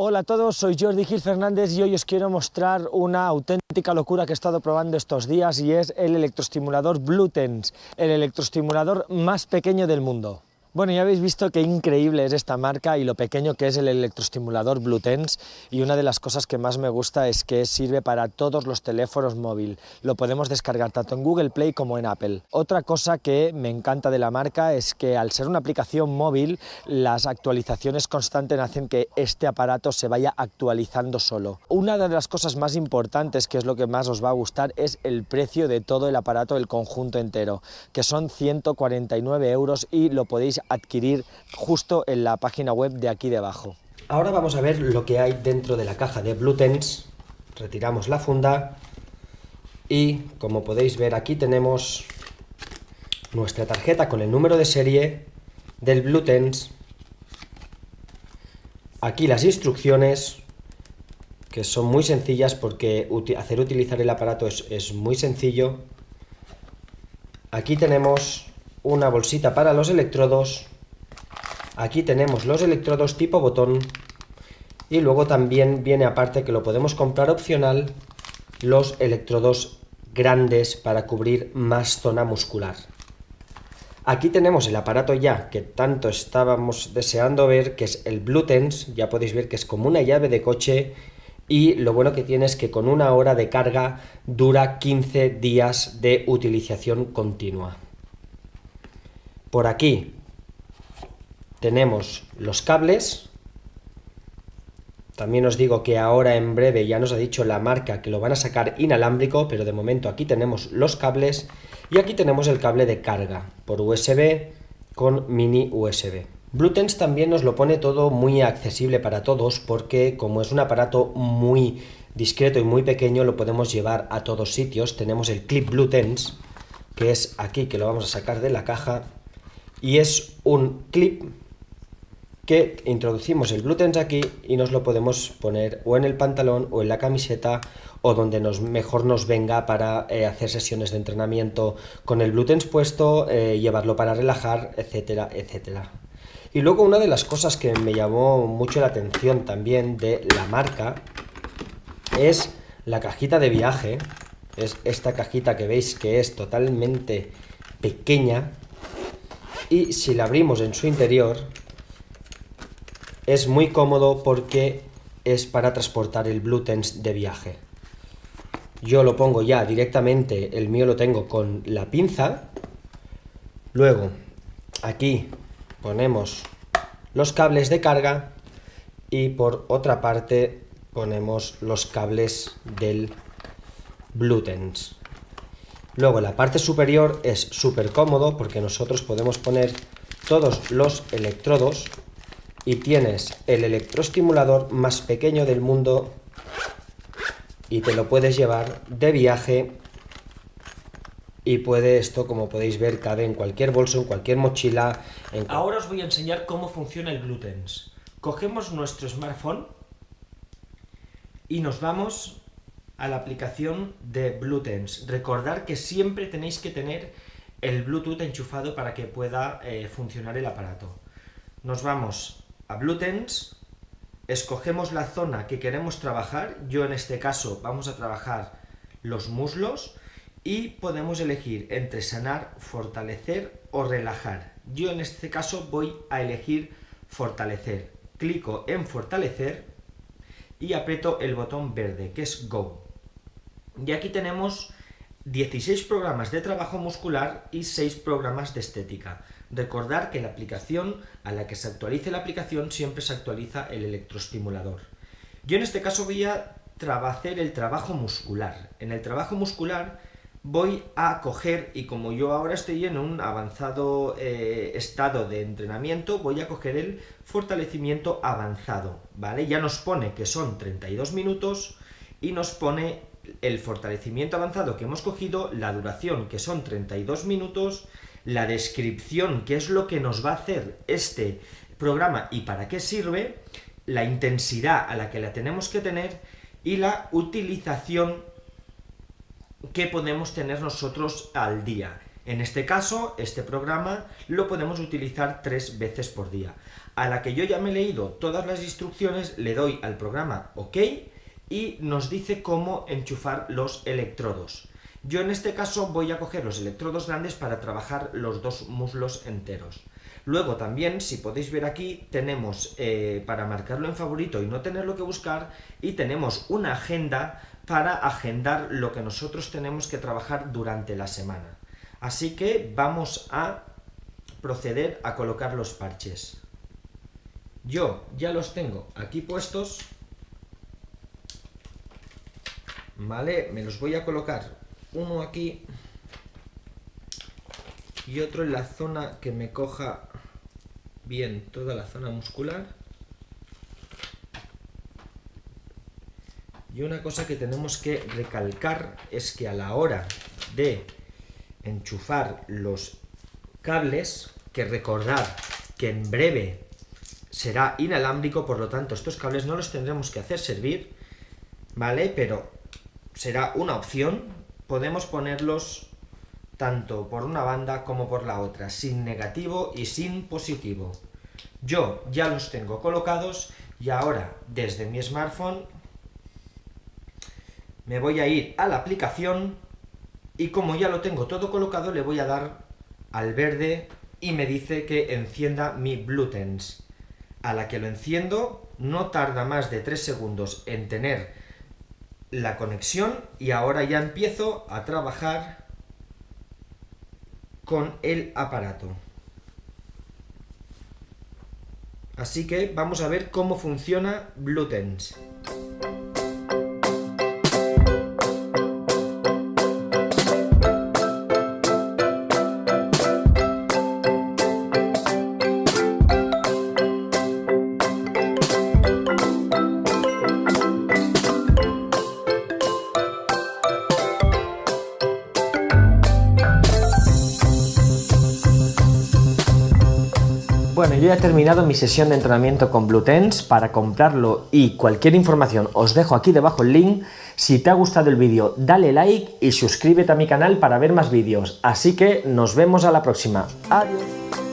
Hola a todos, soy Jordi Gil Fernández y hoy os quiero mostrar una auténtica locura que he estado probando estos días y es el electroestimulador Bluetens, el electroestimulador más pequeño del mundo. Bueno, ya habéis visto qué increíble es esta marca y lo pequeño que es el electroestimulador Bluetens y una de las cosas que más me gusta es que sirve para todos los teléfonos móviles. Lo podemos descargar tanto en Google Play como en Apple. Otra cosa que me encanta de la marca es que al ser una aplicación móvil, las actualizaciones constantes hacen que este aparato se vaya actualizando solo. Una de las cosas más importantes, que es lo que más os va a gustar, es el precio de todo el aparato, el conjunto entero, que son 149 euros y lo podéis adquirir justo en la página web de aquí debajo. Ahora vamos a ver lo que hay dentro de la caja de Bluetens. Retiramos la funda y como podéis ver aquí tenemos nuestra tarjeta con el número de serie del Bluetens. Aquí las instrucciones que son muy sencillas porque hacer utilizar el aparato es, es muy sencillo. Aquí tenemos una bolsita para los electrodos. Aquí tenemos los electrodos tipo botón. Y luego también viene aparte que lo podemos comprar opcional, los electrodos grandes para cubrir más zona muscular. Aquí tenemos el aparato ya que tanto estábamos deseando ver, que es el Bluetens. Ya podéis ver que es como una llave de coche y lo bueno que tiene es que con una hora de carga dura 15 días de utilización continua. Por aquí tenemos los cables. También os digo que ahora en breve ya nos ha dicho la marca que lo van a sacar inalámbrico, pero de momento aquí tenemos los cables y aquí tenemos el cable de carga por USB con mini USB. Bluetooth también nos lo pone todo muy accesible para todos porque como es un aparato muy discreto y muy pequeño lo podemos llevar a todos sitios. Tenemos el clip Bluetooth que es aquí que lo vamos a sacar de la caja y es un clip que introducimos el Bluetooth aquí y nos lo podemos poner o en el pantalón o en la camiseta o donde nos, mejor nos venga para eh, hacer sesiones de entrenamiento con el Bluetooth puesto, eh, llevarlo para relajar, etcétera, etcétera. Y luego una de las cosas que me llamó mucho la atención también de la marca es la cajita de viaje, es esta cajita que veis que es totalmente pequeña, y si la abrimos en su interior es muy cómodo porque es para transportar el Bluetooth de viaje. Yo lo pongo ya directamente, el mío lo tengo con la pinza. Luego, aquí ponemos los cables de carga y por otra parte ponemos los cables del Bluetooth. Luego la parte superior es súper cómodo porque nosotros podemos poner todos los electrodos y tienes el electroestimulador más pequeño del mundo y te lo puedes llevar de viaje y puede esto, como podéis ver, cabe en cualquier bolso, en cualquier mochila. Ahora os voy a enseñar cómo funciona el Bluetooth. Cogemos nuestro smartphone y nos vamos a la aplicación de Bluetooth. Recordar que siempre tenéis que tener el Bluetooth enchufado para que pueda eh, funcionar el aparato. Nos vamos a Bluetooth, escogemos la zona que queremos trabajar, yo en este caso vamos a trabajar los muslos, y podemos elegir entre sanar, fortalecer o relajar. Yo en este caso voy a elegir fortalecer. Clico en fortalecer y aprieto el botón verde, que es Go. Y aquí tenemos 16 programas de trabajo muscular y 6 programas de estética. Recordar que la aplicación, a la que se actualice la aplicación, siempre se actualiza el electroestimulador. Yo en este caso voy a hacer el trabajo muscular. En el trabajo muscular voy a coger, y como yo ahora estoy en un avanzado eh, estado de entrenamiento, voy a coger el fortalecimiento avanzado, ¿vale? Ya nos pone que son 32 minutos y nos pone el fortalecimiento avanzado que hemos cogido, la duración que son 32 minutos, la descripción, que es lo que nos va a hacer este programa y para qué sirve, la intensidad a la que la tenemos que tener y la utilización que podemos tener nosotros al día. En este caso, este programa lo podemos utilizar tres veces por día. A la que yo ya me he leído todas las instrucciones, le doy al programa OK y nos dice cómo enchufar los electrodos. Yo en este caso voy a coger los electrodos grandes para trabajar los dos muslos enteros. Luego también, si podéis ver aquí, tenemos eh, para marcarlo en favorito y no tenerlo que buscar, y tenemos una agenda para agendar lo que nosotros tenemos que trabajar durante la semana. Así que vamos a proceder a colocar los parches. Yo ya los tengo aquí puestos, ¿vale? Me los voy a colocar uno aquí y otro en la zona que me coja bien toda la zona muscular. Y una cosa que tenemos que recalcar es que a la hora de enchufar los cables, que recordar que en breve será inalámbrico, por lo tanto estos cables no los tendremos que hacer servir, ¿vale? Pero será una opción, podemos ponerlos tanto por una banda como por la otra, sin negativo y sin positivo. Yo ya los tengo colocados y ahora desde mi smartphone me voy a ir a la aplicación y como ya lo tengo todo colocado le voy a dar al verde y me dice que encienda mi Bluetooth. A la que lo enciendo no tarda más de 3 segundos en tener la conexión y ahora ya empiezo a trabajar con el aparato. Así que vamos a ver cómo funciona Bluetooth. Bueno, yo ya he terminado mi sesión de entrenamiento con Bluetens. Para comprarlo y cualquier información os dejo aquí debajo el link. Si te ha gustado el vídeo, dale like y suscríbete a mi canal para ver más vídeos. Así que nos vemos a la próxima. Adiós.